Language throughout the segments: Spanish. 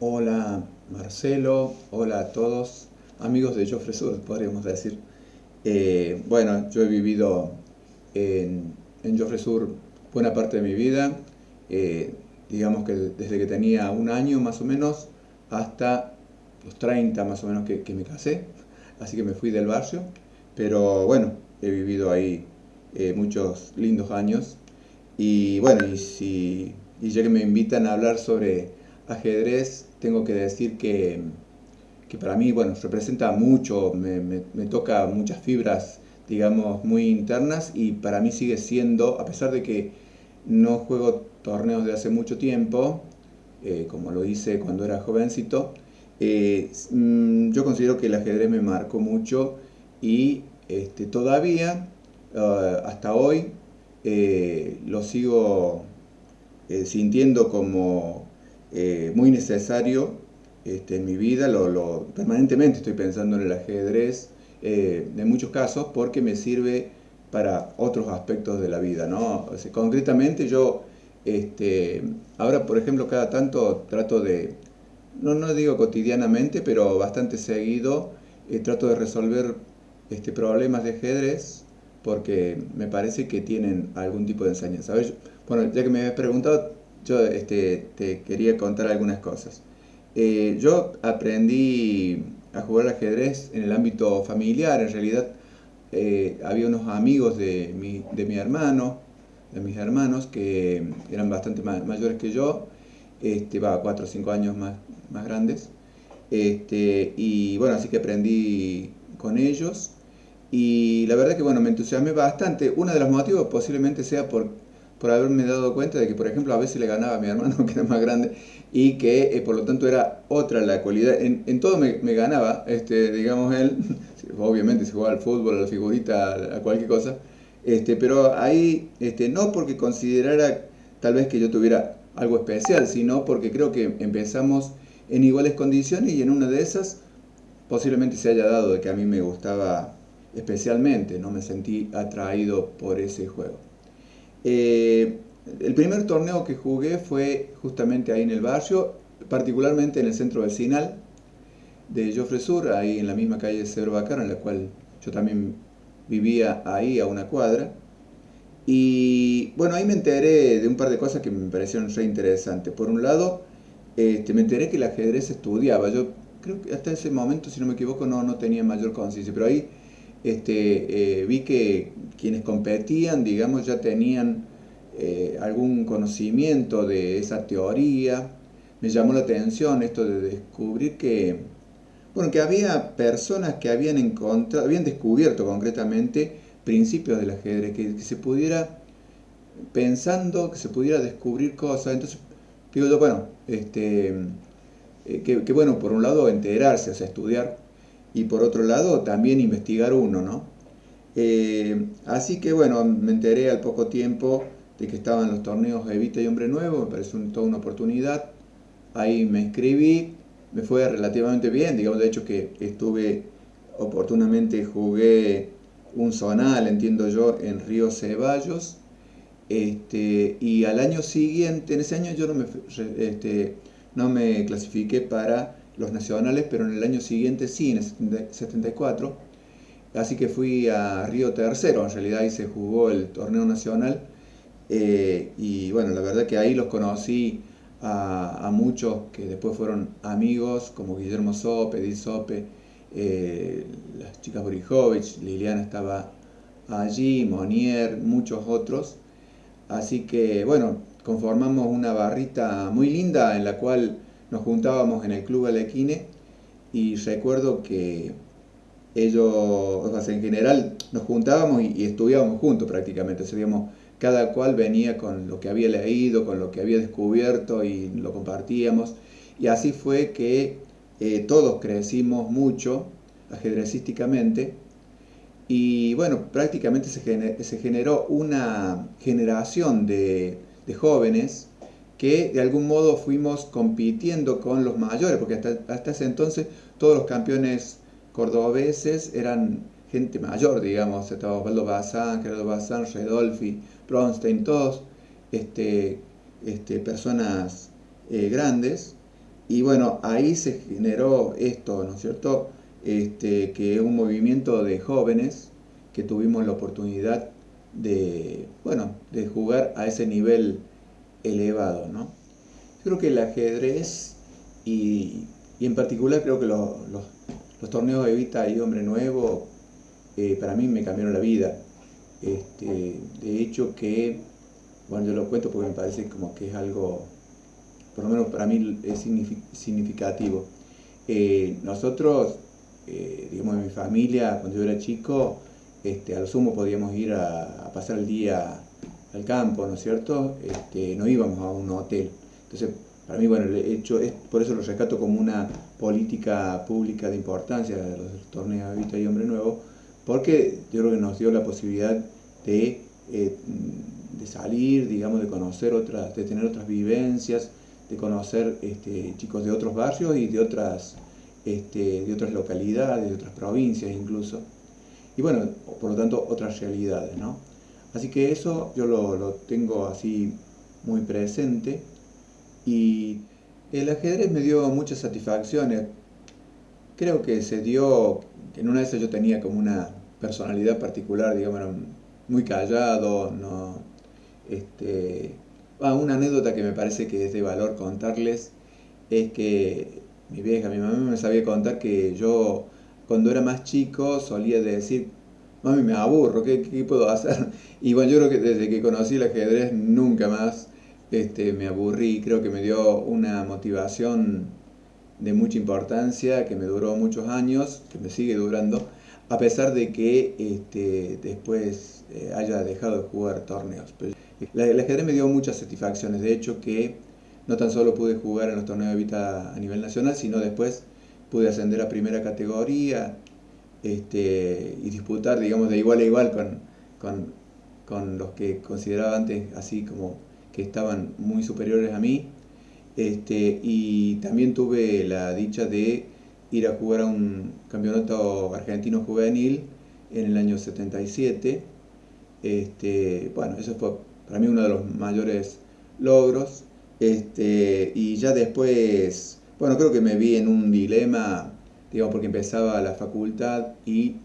Hola Marcelo, hola a todos, amigos de Joffre Sur, podríamos decir. Eh, bueno, yo he vivido en, en Joffre Sur buena parte de mi vida, eh, digamos que desde que tenía un año más o menos hasta los 30 más o menos que, me casé, así que me fui del barrio, pero bueno, he vivido ahí eh, muchos lindos años. Y bueno, y, si, y ya que me invitan a hablar sobre ajedrez, tengo que decir que, que para mí, bueno, representa mucho, me, toca muchas fibras, digamos, muy internas y para mí sigue siendo, a pesar de que no juego torneos de hace mucho tiempo, eh, como lo hice cuando era jovencito, eh, mm, yo considero que el ajedrez me marcó mucho y este, todavía, ah, hasta hoy, eh, lo sigo sintiendo como eh, muy necesario este, en mi vida, lo, permanentemente estoy pensando en el ajedrez eh, en muchos casos porque me sirve para otros aspectos de la vida. ¿no? concretamente yo este, ahora por ejemplo cada tanto trato de, no, no digo cotidianamente, pero bastante seguido, eh, trato de resolver este, problemas de ajedrez porque me parece que tienen algún tipo de enseñanza. bueno, ya que me habías preguntado, yo este, te quería contar algunas cosas. Eh, yo aprendí a jugar al ajedrez en el ámbito familiar, en realidad eh, había unos amigos de mi, de mi, hermano, de mis hermanos, que eran bastante mayores que yo, este, va, cuatro o cinco años más, más grandes, este, y bueno, así que aprendí con ellos, y la verdad que bueno, me entusiasmé bastante, uno de los motivos posiblemente sea por por haberme dado cuenta de que, por ejemplo, a veces le ganaba a mi hermano, que era más grande, y que, eh, por lo tanto, era otra la cualidad. En, todo me, ganaba, este, digamos, él, obviamente se jugaba al fútbol, a la figurita, a cualquier cosa, este, pero ahí, este, no porque considerara tal vez que yo tuviera algo especial, sino porque creo que empezamos en iguales condiciones y en una de esas posiblemente se haya dado de que a mí me gustaba especialmente, no me sentí atraído por ese juego. Eh, el primer torneo que jugué fue justamente ahí en el barrio, particularmente en el centro vecinal de Joffre Sur, ahí en la misma calle de Cedro Bacar, en la cual yo también vivía ahí a una cuadra. Y bueno, ahí me enteré de un par de cosas que me parecieron re interesantes. Por un lado, este, me enteré que el ajedrez estudiaba. Yo creo que hasta ese momento, si no me equivoco, no, no tenía mayor conciencia, pero ahí este, eh, vi que quienes competían, digamos, ya tenían eh, algún conocimiento de esa teoría. Me llamó la atención esto de descubrir que, bueno, que había personas que habían encontrado, habían descubierto concretamente principios del ajedrez, que, se pudiera, pensando que se pudiera descubrir cosas. Entonces, digo yo, bueno, este, eh, que, que bueno, por un lado enterarse, o sea, estudiar y por otro lado también investigar uno, ¿no? Eh, así que bueno, me enteré al poco tiempo de que estaban los torneos Evita y Hombre Nuevo, me pareció toda una oportunidad. Ahí me inscribí, me fue relativamente bien, digamos, de hecho que estuve oportunamente, jugué un zonal, entiendo yo, en Río Ceballos. Este, y al año siguiente, en ese año yo no me, este, no me clasifiqué para los nacionales, pero en el año siguiente sí, en el 74. Así que fui a Río Tercero, en realidad ahí se jugó el torneo nacional. Eh, y bueno, la verdad que ahí los conocí a, muchos que después fueron amigos, como Guillermo Sope, Edith Sope, eh, las chicas Borijovich, Liliana estaba allí, Monier, muchos otros. Así que bueno, conformamos una barrita muy linda en la cual nos juntábamos en el Club Alequine y recuerdo que ellos, en general, nos juntábamos y, estudiábamos juntos prácticamente, seríamos, cada cual venía con lo que había leído, con lo que había descubierto y lo compartíamos. Y así fue que eh, todos crecimos mucho ajedrecísticamente y bueno, prácticamente se, generó una generación de jóvenes que de algún modo fuimos compitiendo con los mayores, porque hasta, ese entonces todos los campeones cordobeses eran gente mayor, digamos, estaba Osvaldo Bazán, Gerardo Bazán, Redolfi, Bronstein, todos este, este, personas eh, grandes, y bueno, ahí se generó esto, ¿no es cierto? Este, que es un movimiento de jóvenes que tuvimos la oportunidad de, bueno, de jugar a ese nivel elevado, ¿no? Creo que el ajedrez y, en particular creo que los, los, torneos de Evita y Hombre Nuevo eh, para mí me cambiaron la vida. Este, de hecho que, bueno, yo lo cuento porque me parece como que es algo, por lo menos para mí es significativo. Eh, nosotros, eh, digamos, en mi familia, cuando yo era chico, este, a lo sumo podíamos ir a, pasar el día al campo, ¿no es cierto? Este, no íbamos a un hotel. Entonces, para mí, bueno, por eso lo rescato como una política pública de importancia de los torneos de Vita y Hombre Nuevo, porque yo creo que nos dio la posibilidad de, eh, de salir, digamos, de conocer otras, de tener otras vivencias, de conocer este, chicos de otros barrios y de otras, este, de otras localidades, de otras provincias incluso y bueno, por lo tanto otras realidades, ¿no? Así que eso yo lo, tengo así muy presente y el ajedrez me dio muchas satisfacciones. Creo que se dio, en una de esas yo tenía como una personalidad particular, digamos, muy callado, no, este, una anécdota que me parece que es de valor contarles es que mi vieja, mi mamá me sabía contar que yo cuando era más chico solía decir, mami, me aburro, ¿qué, puedo hacer? Y bueno, yo creo que desde que conocí el ajedrez nunca más este, me aburrí, creo que me dio una motivación de mucha importancia, que me duró muchos años, que me sigue durando, a pesar de que este, después eh, haya dejado de jugar torneos. el ajedrez me dio muchas satisfacciones, de hecho que no tan solo pude jugar en los torneos de Vita a nivel nacional, sino después pude ascender a primera categoría este, y disputar, digamos, de igual a igual con, con, los que consideraba antes así como que estaban muy superiores a mí. Este, y también tuve la dicha de ir a jugar a un campeonato argentino juvenil en el año 77. Este, bueno, eso fue para mí uno de los mayores logros. Este, y ya después bueno, creo que me vi en un dilema, digamos, porque empezaba la facultad y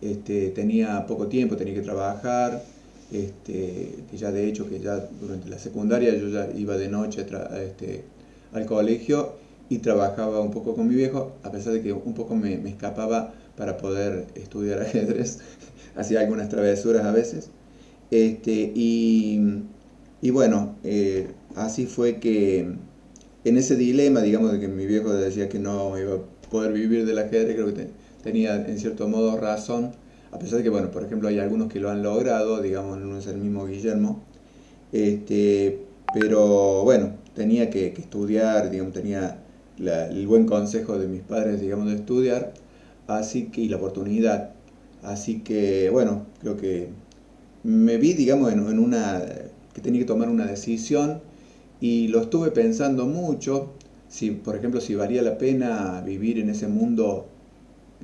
este, tenía poco tiempo, tenía que trabajar, este, ya de hecho que ya durante la secundaria yo ya iba de noche este, al colegio y trabajaba un poco con mi viejo, a pesar de que un poco me, escapaba para poder estudiar ajedrez, hacía algunas travesuras a veces. Y, bueno, eh, así fue que en ese dilema, digamos, de que mi viejo decía que no iba poder vivir del ajedrez, creo que tenía en cierto modo razón, a pesar de que, bueno, por ejemplo, hay algunos que lo han logrado, digamos, no es el mismo Guillermo, este, pero bueno, tenía que, estudiar, digamos, tenía el buen consejo de mis padres, digamos, de estudiar, así que, y la oportunidad, así que, bueno, creo que me vi, digamos, en una, que tenía que tomar una decisión, y lo estuve pensando mucho, si por ejemplo si valía la pena vivir en ese mundo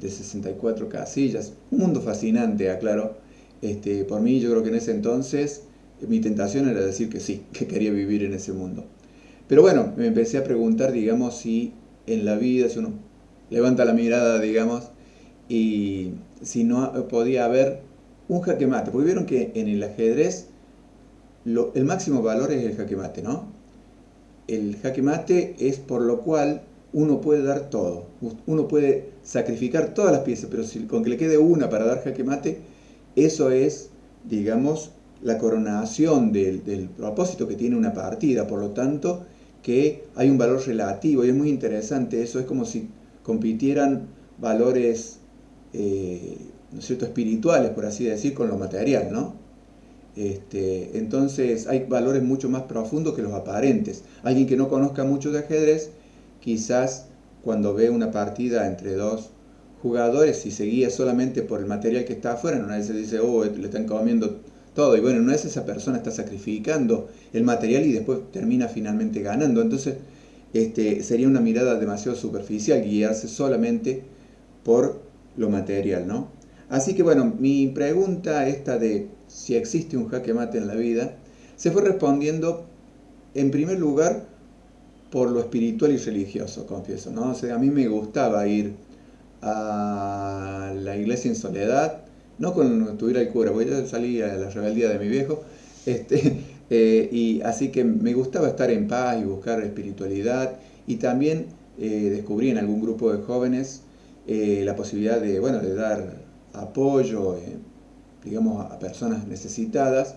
de 64 casillas, un mundo fascinante, aclaro. Este, por mí yo creo que en ese entonces mi tentación era decir que sí, que quería vivir en ese mundo. Pero bueno, me empecé a preguntar, digamos, si en la vida, si uno levanta la mirada, digamos, y si no podía haber un jaque mate, porque vieron que en el ajedrez el máximo valor es el jaque mate, ¿no? El jaque mate es por lo cual uno puede dar todo. Uno puede sacrificar todas las piezas, pero si con que le quede una para dar jaque mate, eso es, digamos, la coronación del, propósito que tiene una partida. Por lo tanto, que hay un valor relativo y es muy interesante eso. Es como si compitieran valores, eh, ¿no cierto?, espirituales, por así decir, con lo material, ¿no? Este, entonces hay valores mucho más profundos que los aparentes. Alguien que no conozca mucho de ajedrez, quizás cuando ve una partida entre dos jugadores, si se guía solamente por el material que está afuera, no se dice, oh, le están comiendo todo. Y bueno, no es esa persona está sacrificando el material y después termina finalmente ganando. Entonces, este, sería una mirada demasiado superficial guiarse solamente por lo material, ¿no? Así que bueno, mi pregunta esta de si existe un jaque mate en la vida, se fue respondiendo en primer lugar por lo espiritual y religioso, confieso, ¿no? O a mí me gustaba ir a la iglesia en soledad, no con tuviera el cura, porque yo salí a la rebeldía de mi viejo, este, eh, y así que me gustaba estar en paz y buscar espiritualidad, y también eh, descubrí en algún grupo de jóvenes eh, la posibilidad de, bueno, de dar apoyo, digamos, a personas necesitadas.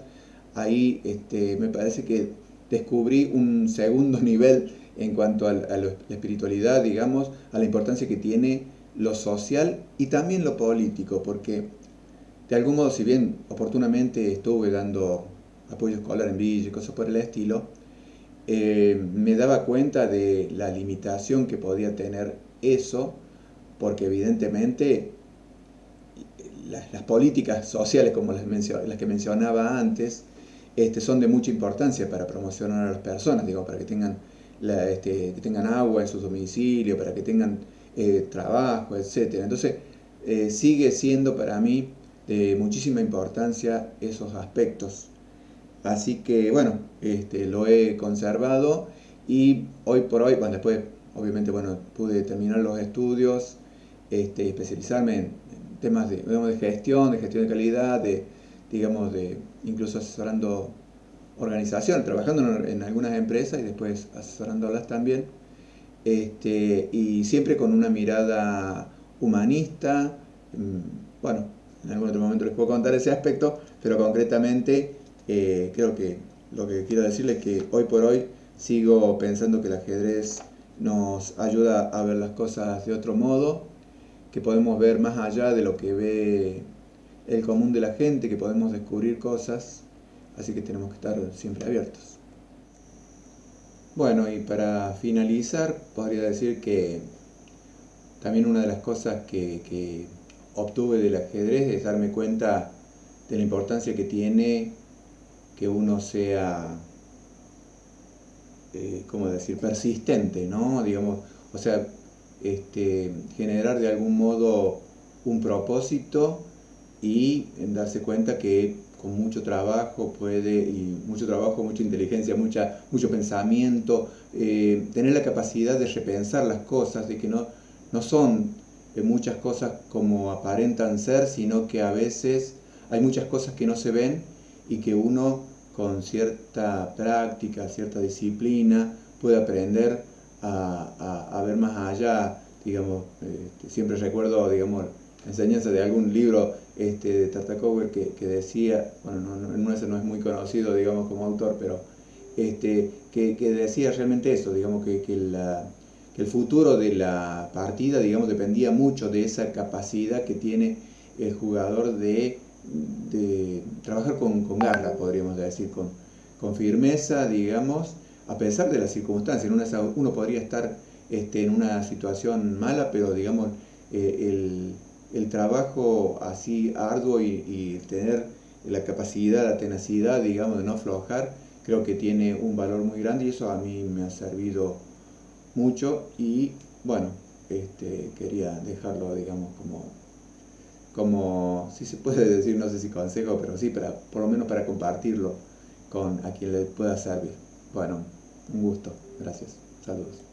Ahí este, me parece que descubrí un segundo nivel en cuanto a, la espiritualidad, digamos, a la importancia que tiene lo social y también lo político, porque de algún modo, si bien oportunamente estuve dando apoyo escolar en Villa y cosas por el estilo, eh, me daba cuenta de la limitación que podía tener eso, porque evidentemente las, políticas sociales, como las, las que mencionaba antes, este, son de mucha importancia para promocionar a las personas, digo, para que tengan, este, que tengan agua en su domicilio, para que tengan eh, trabajo, etc. Entonces, eh, sigue siendo para mí de muchísima importancia esos aspectos. Así que, bueno, este, lo he conservado y hoy por hoy, bueno, después, obviamente, bueno, pude terminar los estudios, este, especializarme en, temas de, de gestión, de gestión de calidad, de, digamos, de incluso asesorando organización, trabajando en, algunas empresas y después asesorándolas también, este, y siempre con una mirada humanista, mm, bueno, en algún otro momento les puedo contar ese aspecto, pero concretamente eh, creo que lo que quiero decirles es que hoy por hoy sigo pensando que el ajedrez nos ayuda a ver las cosas de otro modo, que podemos ver más allá de lo que ve el común de la gente, que podemos descubrir cosas, así que tenemos que estar siempre abiertos. Bueno, y para finalizar, podría decir que también una de las cosas que, obtuve del ajedrez es darme cuenta de la importancia que tiene que uno sea, eh, ¿cómo decir?, persistente, ¿no? Digamos, o sea, este, generar de algún modo un propósito y darse cuenta que con mucho trabajo puede, y mucho trabajo, mucha inteligencia, mucha, mucho pensamiento, eh, tener la capacidad de repensar las cosas, de que no, no son eh, muchas cosas como aparentan ser, sino que a veces hay muchas cosas que no se ven y que uno con cierta práctica, cierta disciplina, puede aprender a, ver más allá, digamos, este, siempre recuerdo, digamos, enseñanza de algún libro este, de Tartakower que, que, decía, bueno, no, no, no, es muy conocido, digamos, como autor, pero este, que, que decía realmente eso, digamos, que, que, la, que, el futuro de la partida, digamos, dependía mucho de esa capacidad que tiene el jugador de, de trabajar con, con, garra, podríamos decir, con, con firmeza, digamos, a pesar de las circunstancias. uno podría estar este, en una situación mala, pero digamos, eh, el el trabajo así arduo y, tener la capacidad, la tenacidad, digamos, de no aflojar, creo que tiene un valor muy grande y eso a mí me ha servido mucho y bueno, este, quería dejarlo, digamos, como, como, si se puede decir, no sé si consejo, pero sí, para, por lo menos para compartirlo con a quien le pueda servir. Bueno, un gusto, gracias, saludos.